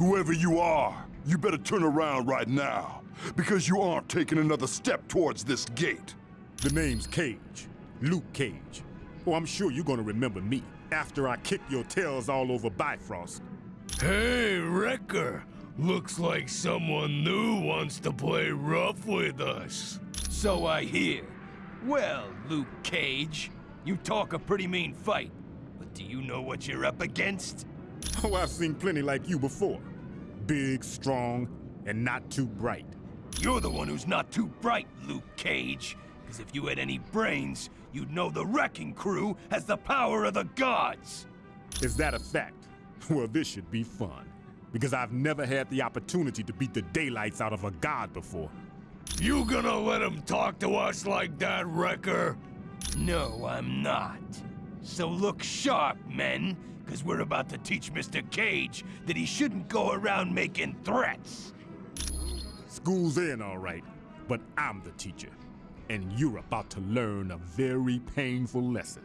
Whoever you are, you better turn around right now, because you aren't taking another step towards this gate. The name's Cage. Luke Cage. Oh, I'm sure you're gonna remember me after I kick your tails all over Bifrost. Hey, Wrecker! Looks like someone new wants to play rough with us. So I hear. Well, Luke Cage, you talk a pretty mean fight, but do you know what you're up against? Oh, I've seen plenty like you before. Big, strong, and not too bright. You're the one who's not too bright, Luke Cage. Because if you had any brains, you'd know the Wrecking Crew has the power of the gods. Is that a fact? Well, this should be fun. Because I've never had the opportunity to beat the daylights out of a god before. You gonna let him talk to us like that, Wrecker? No, I'm not. So look sharp, men, because we're about to teach Mr. Cage that he shouldn't go around making threats. School's in, all right, but I'm the teacher. And you're about to learn a very painful lesson.